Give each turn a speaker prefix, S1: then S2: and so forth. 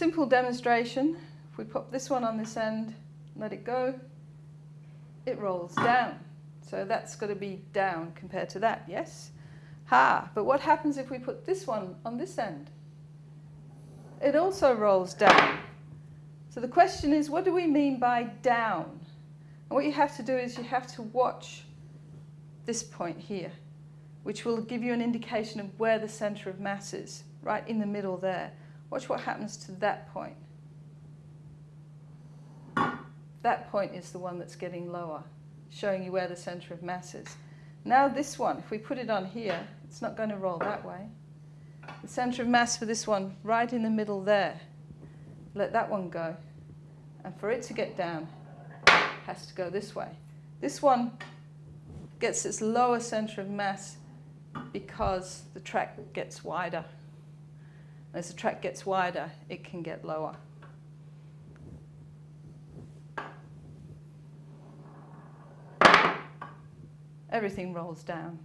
S1: Simple demonstration. If we pop this one on this end, let it go, it rolls down. So that's got to be down compared to that, yes? Ha, but what happens if we put this one on this end? It also rolls down. So the question is, what do we mean by down? And what you have to do is you have to watch this point here, which will give you an indication of where the centre of mass is, right in the middle there. Watch what happens to that point. That point is the one that's getting lower, showing you where the centre of mass is. Now this one, if we put it on here, it's not going to roll that way. The centre of mass for this one, right in the middle there. Let that one go. And for it to get down, has to go this way. This one gets its lower centre of mass because the track gets wider. As the track gets wider, it can get lower. everything rolls down.